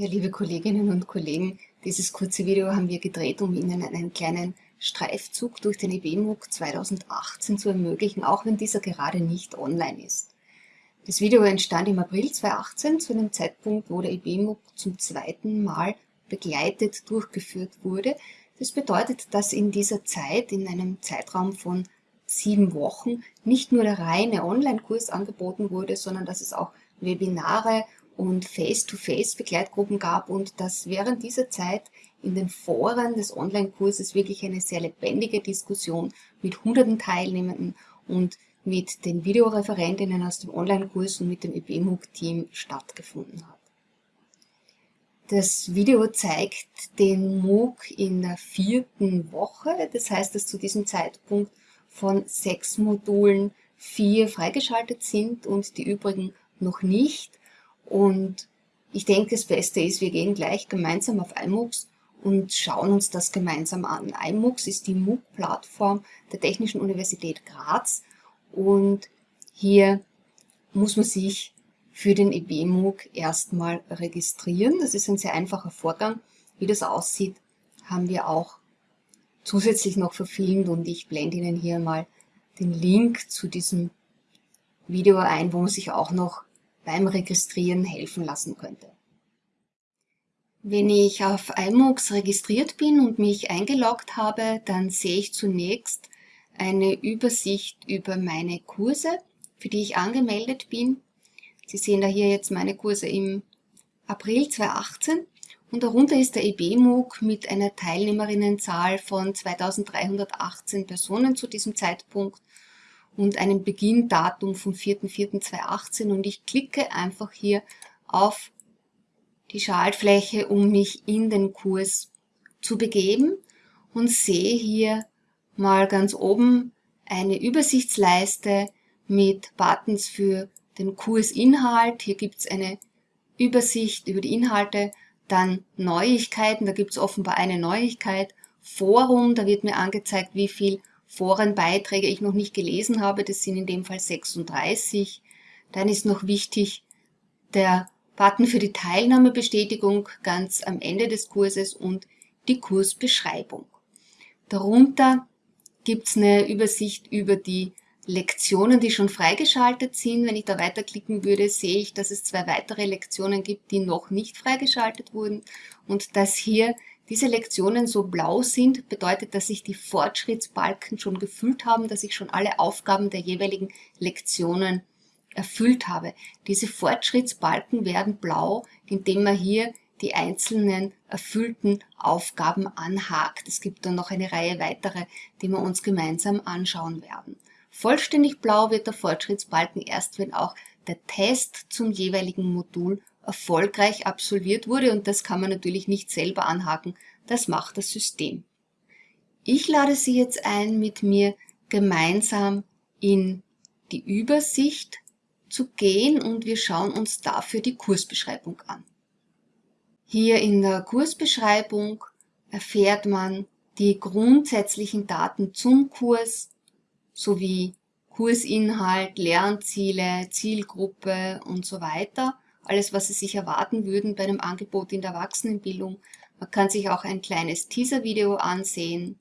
Ja, liebe Kolleginnen und Kollegen, dieses kurze Video haben wir gedreht, um Ihnen einen kleinen Streifzug durch den EBMUG 2018 zu ermöglichen, auch wenn dieser gerade nicht online ist. Das Video entstand im April 2018, zu einem Zeitpunkt, wo der EBMUG zum zweiten Mal begleitet durchgeführt wurde. Das bedeutet, dass in dieser Zeit, in einem Zeitraum von sieben Wochen, nicht nur der reine Online-Kurs angeboten wurde, sondern dass es auch Webinare und Face-to-Face-Begleitgruppen gab und dass während dieser Zeit in den Foren des Online-Kurses wirklich eine sehr lebendige Diskussion mit hunderten Teilnehmenden und mit den Videoreferentinnen aus dem Online-Kurs und mit dem EBMUG-Team stattgefunden hat. Das Video zeigt den MOOC in der vierten Woche, das heißt, dass zu diesem Zeitpunkt von sechs Modulen vier freigeschaltet sind und die übrigen noch nicht. Und ich denke, das Beste ist, wir gehen gleich gemeinsam auf iMOOCs und schauen uns das gemeinsam an. iMOOCs ist die MOOC-Plattform der Technischen Universität Graz und hier muss man sich für den EB-MOOC erstmal registrieren. Das ist ein sehr einfacher Vorgang. Wie das aussieht, haben wir auch zusätzlich noch verfilmt und ich blende Ihnen hier mal den Link zu diesem Video ein, wo man sich auch noch beim Registrieren helfen lassen könnte. Wenn ich auf iMOOCs registriert bin und mich eingeloggt habe, dann sehe ich zunächst eine Übersicht über meine Kurse, für die ich angemeldet bin. Sie sehen da hier jetzt meine Kurse im April 2018 und darunter ist der EB-MOOC mit einer Teilnehmerinnenzahl von 2318 Personen zu diesem Zeitpunkt und einem Beginndatum vom 4.4.2018 und ich klicke einfach hier auf die Schaltfläche, um mich in den Kurs zu begeben und sehe hier mal ganz oben eine Übersichtsleiste mit Buttons für den Kursinhalt. Hier gibt es eine Übersicht über die Inhalte, dann Neuigkeiten, da gibt es offenbar eine Neuigkeit, Forum, da wird mir angezeigt, wie viel Forenbeiträge ich noch nicht gelesen habe, das sind in dem Fall 36. Dann ist noch wichtig der Button für die Teilnahmebestätigung ganz am Ende des Kurses und die Kursbeschreibung. Darunter gibt es eine Übersicht über die Lektionen, die schon freigeschaltet sind. Wenn ich da weiterklicken würde, sehe ich, dass es zwei weitere Lektionen gibt, die noch nicht freigeschaltet wurden und dass hier diese Lektionen so blau sind, bedeutet, dass sich die Fortschrittsbalken schon gefüllt haben, dass ich schon alle Aufgaben der jeweiligen Lektionen erfüllt habe. Diese Fortschrittsbalken werden blau, indem man hier die einzelnen erfüllten Aufgaben anhakt. Es gibt dann noch eine Reihe weitere, die wir uns gemeinsam anschauen werden. Vollständig blau wird der Fortschrittsbalken erst, wenn auch der Test zum jeweiligen Modul erfolgreich absolviert wurde und das kann man natürlich nicht selber anhaken, das macht das System. Ich lade Sie jetzt ein, mit mir gemeinsam in die Übersicht zu gehen und wir schauen uns dafür die Kursbeschreibung an. Hier in der Kursbeschreibung erfährt man die grundsätzlichen Daten zum Kurs sowie Kursinhalt, Lernziele, Zielgruppe und so weiter alles, was Sie sich erwarten würden bei einem Angebot in der Erwachsenenbildung. Man kann sich auch ein kleines Teaser-Video ansehen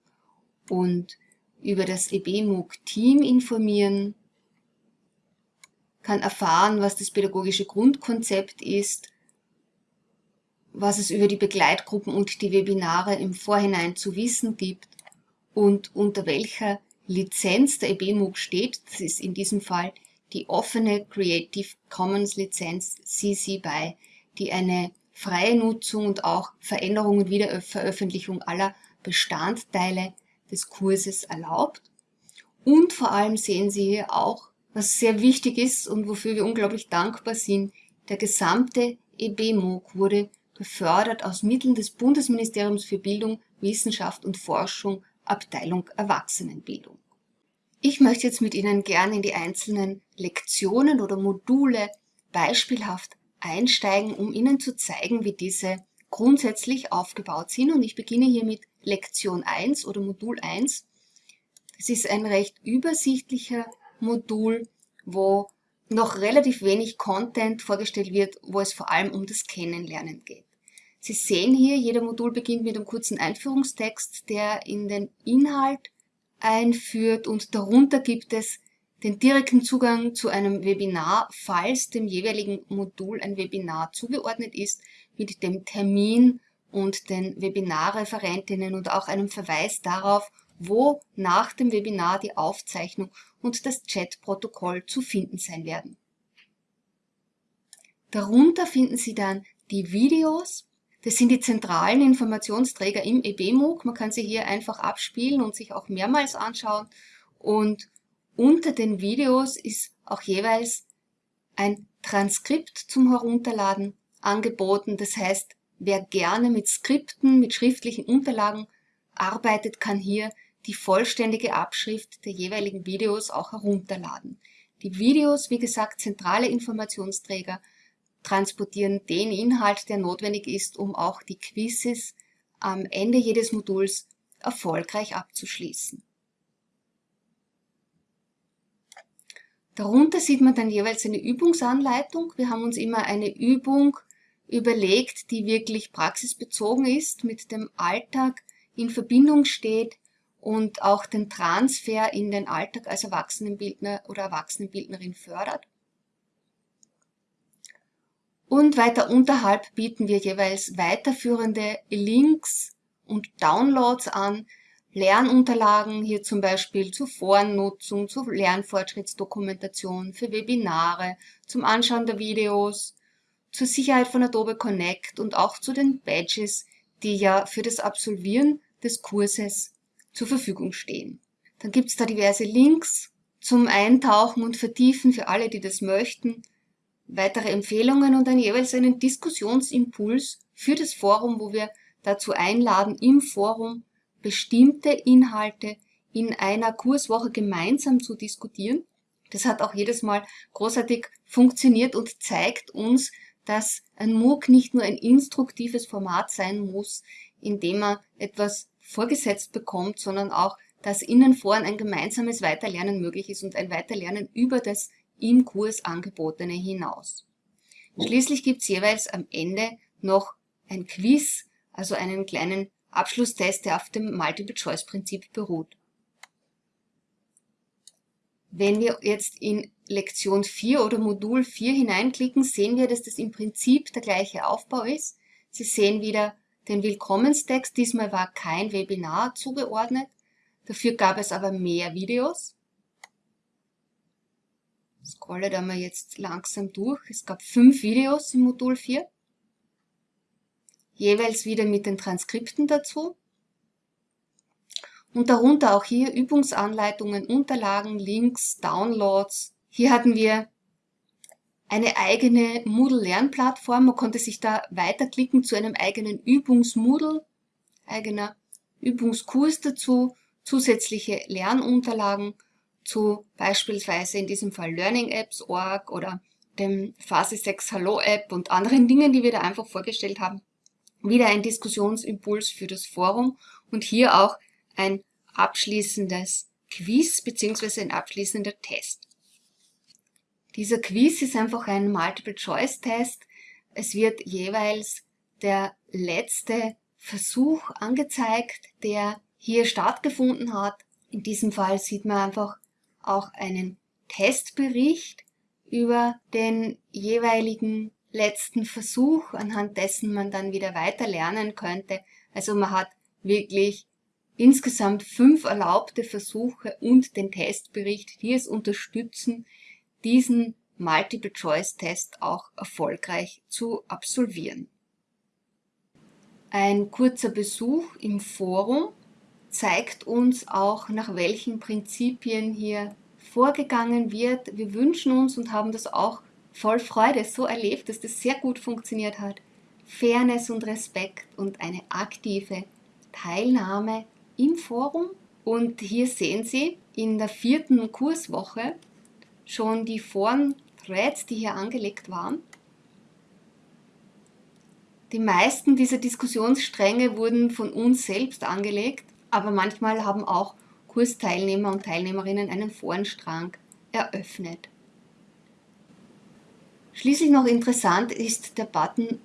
und über das EBMOOC-Team informieren, kann erfahren, was das pädagogische Grundkonzept ist, was es über die Begleitgruppen und die Webinare im Vorhinein zu wissen gibt und unter welcher Lizenz der EBMOOC steht. Das ist in diesem Fall die offene Creative Commons Lizenz CC BY, die eine freie Nutzung und auch Veränderung und Wiederveröffentlichung aller Bestandteile des Kurses erlaubt. Und vor allem sehen Sie hier auch, was sehr wichtig ist und wofür wir unglaublich dankbar sind, der gesamte EB-MOOC wurde gefördert aus Mitteln des Bundesministeriums für Bildung, Wissenschaft und Forschung, Abteilung Erwachsenenbildung. Ich möchte jetzt mit Ihnen gerne in die einzelnen Lektionen oder Module beispielhaft einsteigen, um Ihnen zu zeigen, wie diese grundsätzlich aufgebaut sind. Und ich beginne hier mit Lektion 1 oder Modul 1. Das ist ein recht übersichtlicher Modul, wo noch relativ wenig Content vorgestellt wird, wo es vor allem um das Kennenlernen geht. Sie sehen hier, jeder Modul beginnt mit einem kurzen Einführungstext, der in den Inhalt einführt und darunter gibt es den direkten Zugang zu einem Webinar, falls dem jeweiligen Modul ein Webinar zugeordnet ist, mit dem Termin und den Webinarreferentinnen und auch einem Verweis darauf, wo nach dem Webinar die Aufzeichnung und das Chatprotokoll zu finden sein werden. Darunter finden Sie dann die Videos. Das sind die zentralen Informationsträger im EBMOOC. Man kann sie hier einfach abspielen und sich auch mehrmals anschauen. Und unter den Videos ist auch jeweils ein Transkript zum Herunterladen angeboten. Das heißt, wer gerne mit Skripten, mit schriftlichen Unterlagen arbeitet, kann hier die vollständige Abschrift der jeweiligen Videos auch herunterladen. Die Videos, wie gesagt, zentrale Informationsträger, transportieren den Inhalt, der notwendig ist, um auch die Quizzes am Ende jedes Moduls erfolgreich abzuschließen. Darunter sieht man dann jeweils eine Übungsanleitung. Wir haben uns immer eine Übung überlegt, die wirklich praxisbezogen ist, mit dem Alltag in Verbindung steht und auch den Transfer in den Alltag als Erwachsenenbildner oder Erwachsenenbildnerin fördert. Und weiter unterhalb bieten wir jeweils weiterführende Links und Downloads an, Lernunterlagen, hier zum Beispiel zur Forennutzung, zur Lernfortschrittsdokumentation, für Webinare, zum Anschauen der Videos, zur Sicherheit von Adobe Connect und auch zu den Badges, die ja für das Absolvieren des Kurses zur Verfügung stehen. Dann gibt es da diverse Links zum Eintauchen und Vertiefen für alle, die das möchten, weitere Empfehlungen und dann jeweils einen Diskussionsimpuls für das Forum, wo wir dazu einladen, im Forum bestimmte Inhalte in einer Kurswoche gemeinsam zu diskutieren. Das hat auch jedes Mal großartig funktioniert und zeigt uns, dass ein MOOC nicht nur ein instruktives Format sein muss, in dem man etwas vorgesetzt bekommt, sondern auch, dass in den Foren ein gemeinsames Weiterlernen möglich ist und ein Weiterlernen über das im Kurs angebotene hinaus. Schließlich gibt es jeweils am Ende noch ein Quiz, also einen kleinen Abschlusstest, der auf dem Multiple-Choice-Prinzip beruht. Wenn wir jetzt in Lektion 4 oder Modul 4 hineinklicken, sehen wir, dass das im Prinzip der gleiche Aufbau ist. Sie sehen wieder den Willkommenstext. Diesmal war kein Webinar zugeordnet. Dafür gab es aber mehr Videos. Scrolle da mal jetzt langsam durch. Es gab fünf Videos im Modul 4. Jeweils wieder mit den Transkripten dazu. Und darunter auch hier Übungsanleitungen, Unterlagen, Links, Downloads. Hier hatten wir eine eigene Moodle-Lernplattform. Man konnte sich da weiterklicken zu einem eigenen Übungsmoodle, eigener Übungskurs dazu, zusätzliche Lernunterlagen zu beispielsweise in diesem Fall Learning Apps Org oder dem Phase 6 Hallo App und anderen Dingen, die wir da einfach vorgestellt haben. Wieder ein Diskussionsimpuls für das Forum und hier auch ein abschließendes Quiz bzw. ein abschließender Test. Dieser Quiz ist einfach ein Multiple-Choice-Test. Es wird jeweils der letzte Versuch angezeigt, der hier stattgefunden hat. In diesem Fall sieht man einfach auch einen Testbericht über den jeweiligen letzten Versuch, anhand dessen man dann wieder weiter lernen könnte. Also man hat wirklich insgesamt fünf erlaubte Versuche und den Testbericht, die es unterstützen, diesen Multiple-Choice-Test auch erfolgreich zu absolvieren. Ein kurzer Besuch im Forum zeigt uns auch, nach welchen Prinzipien hier vorgegangen wird. Wir wünschen uns und haben das auch voll Freude so erlebt, dass das sehr gut funktioniert hat. Fairness und Respekt und eine aktive Teilnahme im Forum. Und hier sehen Sie in der vierten Kurswoche schon die Foren-Threads, die hier angelegt waren. Die meisten dieser Diskussionsstränge wurden von uns selbst angelegt, aber manchmal haben auch Kursteilnehmer und Teilnehmerinnen einen Forenstrang eröffnet. Schließlich noch interessant ist der Button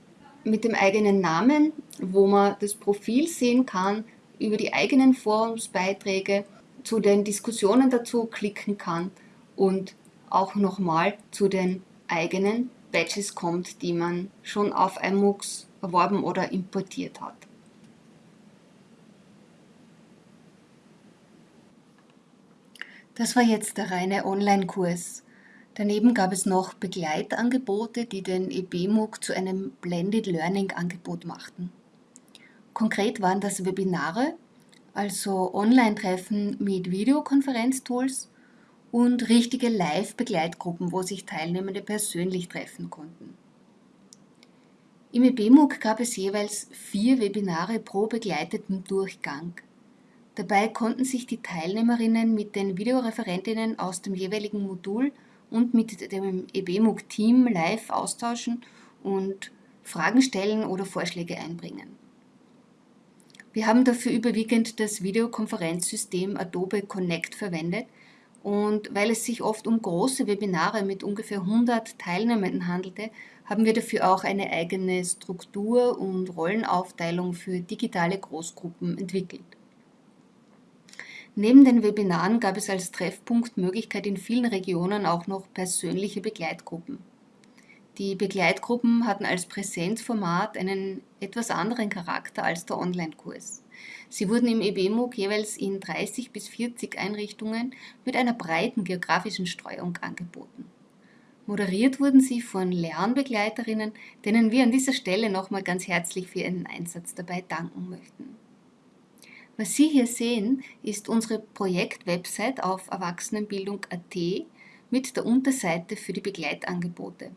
mit dem eigenen Namen, wo man das Profil sehen kann, über die eigenen Forumsbeiträge zu den Diskussionen dazu klicken kann und auch nochmal zu den eigenen Badges kommt, die man schon auf iMoocs erworben oder importiert hat. Das war jetzt der reine Online-Kurs. Daneben gab es noch Begleitangebote, die den EBMOOC zu einem Blended Learning Angebot machten. Konkret waren das Webinare, also Online-Treffen mit Videokonferenztools und richtige Live-Begleitgruppen, wo sich Teilnehmende persönlich treffen konnten. Im EBMOOC gab es jeweils vier Webinare pro begleiteten Durchgang. Dabei konnten sich die Teilnehmerinnen mit den Videoreferentinnen aus dem jeweiligen Modul und mit dem EBMOOC-Team live austauschen und Fragen stellen oder Vorschläge einbringen. Wir haben dafür überwiegend das Videokonferenzsystem Adobe Connect verwendet und weil es sich oft um große Webinare mit ungefähr 100 Teilnehmenden handelte, haben wir dafür auch eine eigene Struktur und Rollenaufteilung für digitale Großgruppen entwickelt. Neben den Webinaren gab es als Treffpunktmöglichkeit in vielen Regionen auch noch persönliche Begleitgruppen. Die Begleitgruppen hatten als Präsenzformat einen etwas anderen Charakter als der Online-Kurs. Sie wurden im EBMOOC jeweils in 30 bis 40 Einrichtungen mit einer breiten geografischen Streuung angeboten. Moderiert wurden sie von Lernbegleiterinnen, denen wir an dieser Stelle nochmal ganz herzlich für ihren Einsatz dabei danken möchten. Was Sie hier sehen, ist unsere Projektwebsite auf erwachsenenbildung.at mit der Unterseite für die Begleitangebote.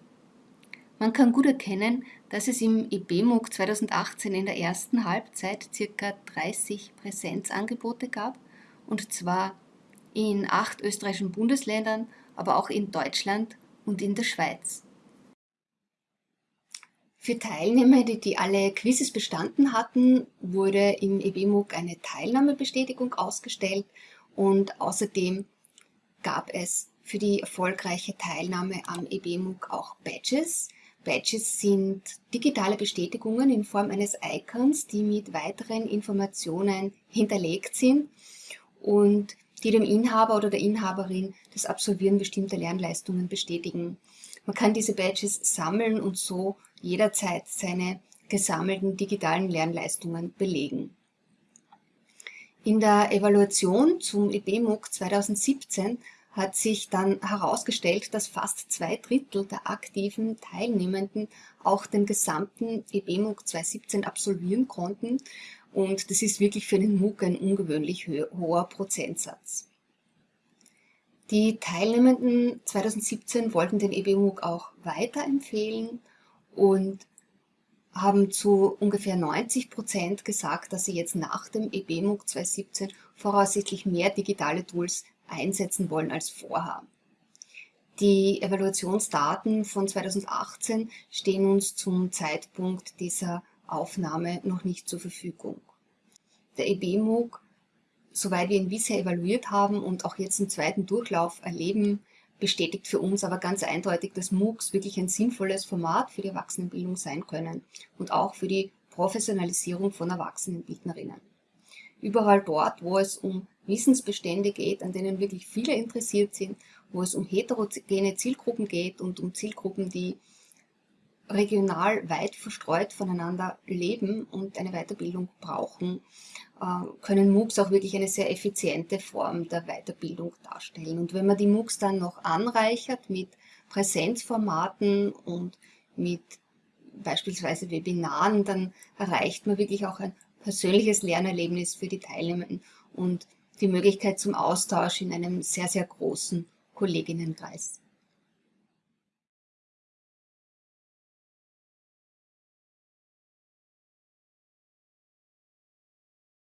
Man kann gut erkennen, dass es im IBMUG 2018 in der ersten Halbzeit ca. 30 Präsenzangebote gab, und zwar in acht österreichischen Bundesländern, aber auch in Deutschland und in der Schweiz. Für Teilnehmer, die alle Quizzes bestanden hatten, wurde im EBMUG eine Teilnahmebestätigung ausgestellt und außerdem gab es für die erfolgreiche Teilnahme am EBMUG auch Badges. Badges sind digitale Bestätigungen in Form eines Icons, die mit weiteren Informationen hinterlegt sind und die dem Inhaber oder der Inhaberin das Absolvieren bestimmter Lernleistungen bestätigen. Man kann diese Badges sammeln und so jederzeit seine gesammelten digitalen Lernleistungen belegen. In der Evaluation zum EBMUG 2017 hat sich dann herausgestellt, dass fast zwei Drittel der aktiven Teilnehmenden auch den gesamten EBMUG 2017 absolvieren konnten und das ist wirklich für einen MOOC ein ungewöhnlich hoher Prozentsatz. Die Teilnehmenden 2017 wollten den EBMUG auch weiterempfehlen und haben zu ungefähr 90 Prozent gesagt, dass sie jetzt nach dem EBMUG 2017 voraussichtlich mehr digitale Tools einsetzen wollen als vorher. Die Evaluationsdaten von 2018 stehen uns zum Zeitpunkt dieser Aufnahme noch nicht zur Verfügung. Der EBMUG soweit wir ihn bisher evaluiert haben und auch jetzt im zweiten Durchlauf erleben, bestätigt für uns aber ganz eindeutig, dass MOOCs wirklich ein sinnvolles Format für die Erwachsenenbildung sein können und auch für die Professionalisierung von Erwachsenenbildnerinnen. Überall dort, wo es um Wissensbestände geht, an denen wirklich viele interessiert sind, wo es um heterogene Zielgruppen geht und um Zielgruppen, die regional weit verstreut voneinander leben und eine Weiterbildung brauchen, können MOOCs auch wirklich eine sehr effiziente Form der Weiterbildung darstellen. Und wenn man die MOOCs dann noch anreichert mit Präsenzformaten und mit beispielsweise Webinaren, dann erreicht man wirklich auch ein persönliches Lernerlebnis für die Teilnehmenden und die Möglichkeit zum Austausch in einem sehr, sehr großen Kolleginnenkreis.